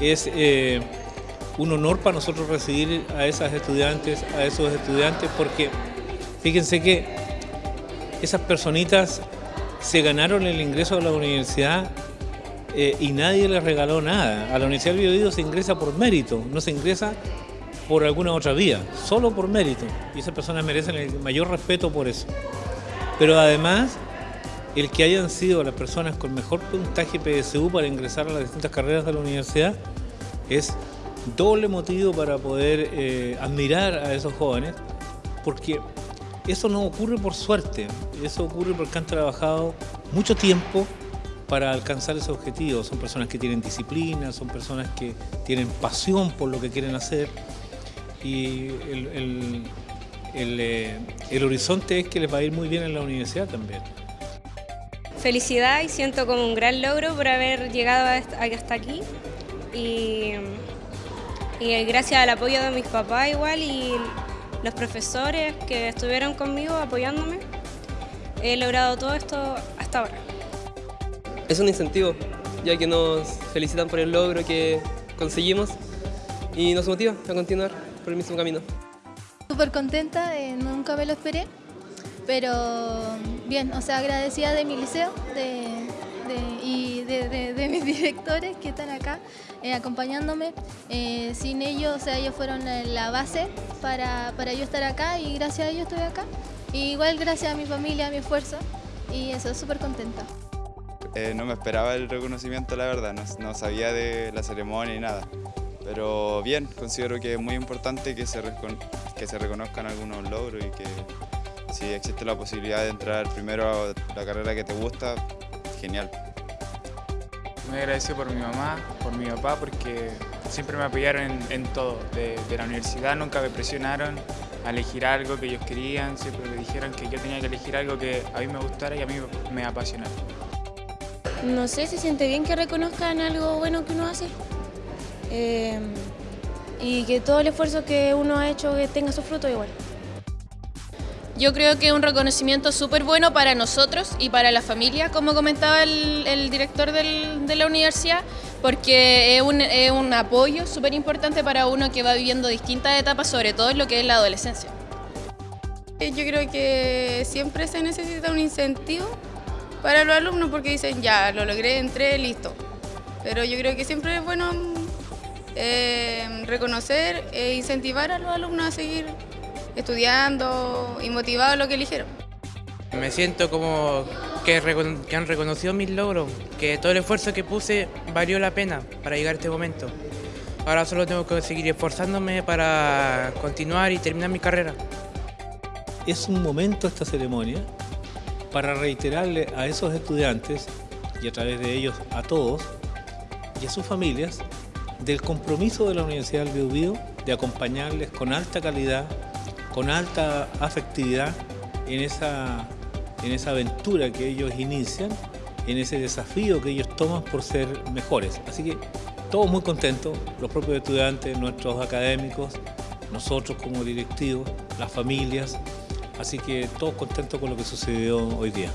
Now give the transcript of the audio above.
es eh, un honor para nosotros recibir a esas estudiantes, a esos estudiantes, porque fíjense que esas personitas se ganaron el ingreso a la universidad eh, y nadie les regaló nada. A la Universidad del Biobío se ingresa por mérito, no se ingresa por alguna otra vía, solo por mérito. Y esas personas merecen el mayor respeto por eso. Pero además, el que hayan sido las personas con mejor puntaje PSU para ingresar a las distintas carreras de la universidad es doble motivo para poder eh, admirar a esos jóvenes, porque eso no ocurre por suerte, eso ocurre porque han trabajado mucho tiempo para alcanzar ese objetivo. Son personas que tienen disciplina, son personas que tienen pasión por lo que quieren hacer y el, eh, el horizonte es que les va a ir muy bien en la universidad también. Felicidad y siento como un gran logro por haber llegado hasta aquí y y gracias al apoyo de mis papás igual y los profesores que estuvieron conmigo apoyándome, he logrado todo esto hasta ahora. Es un incentivo, ya que nos felicitan por el logro que conseguimos y nos motiva a continuar por el mismo camino. Súper contenta, eh, nunca me lo esperé, pero bien, o sea, agradecida de mi liceo y de mis directores que están acá eh, acompañándome. Eh, sin ellos, o sea, ellos fueron la base para, para, yo estar acá y gracias a ellos estoy acá. igual gracias a mi familia, a mi esfuerzo y eso, súper contenta. Eh, no me esperaba el reconocimiento, la verdad, no, sabía de la ceremonia ni nada. Pero bien, considero que es muy importante que se, que se reconozcan algunos logros y que si existe la posibilidad de entrar primero a la carrera que te gusta, genial. Muy agradecido por mi mamá, por mi papá, porque siempre me apoyaron en, todo. De, la universidad nunca me presionaron a elegir algo que ellos querían, siempre me dijeron que yo tenía que elegir algo que a mí me gustara y a mí me apasionara. No sé, se siente bien que reconozcan algo bueno que uno hace eh, y que todo el esfuerzo que uno ha hecho que tenga su fruto igual. Yo creo que es un reconocimiento súper bueno para nosotros y para la familia, como comentaba el, director de la universidad, porque es un, apoyo súper importante para uno que va viviendo distintas etapas, sobre todo en lo que es la adolescencia. Yo creo que siempre se necesita un incentivo para los alumnos porque dicen, ya, lo logré, entré, listo. Pero yo creo que siempre es bueno eh, reconocer e incentivar a los alumnos a seguir estudiando y motivado a lo que eligieron. Me siento como que, han reconocido mis logros, que todo el esfuerzo que puse valió la pena para llegar a este momento. Ahora solo tengo que seguir esforzándome para continuar y terminar mi carrera. Es un momento esta ceremonia para reiterarle a esos estudiantes y a través de ellos a todos y a sus familias del compromiso de la Universidad del Biobío de acompañarles con alta calidad con alta afectividad en esa, en esa aventura que ellos inician, en ese desafío que ellos toman por ser mejores. Así que todos muy contentos, los propios estudiantes, nuestros académicos, nosotros como directivos, las familias, así que todos contentos con lo que sucedió hoy día.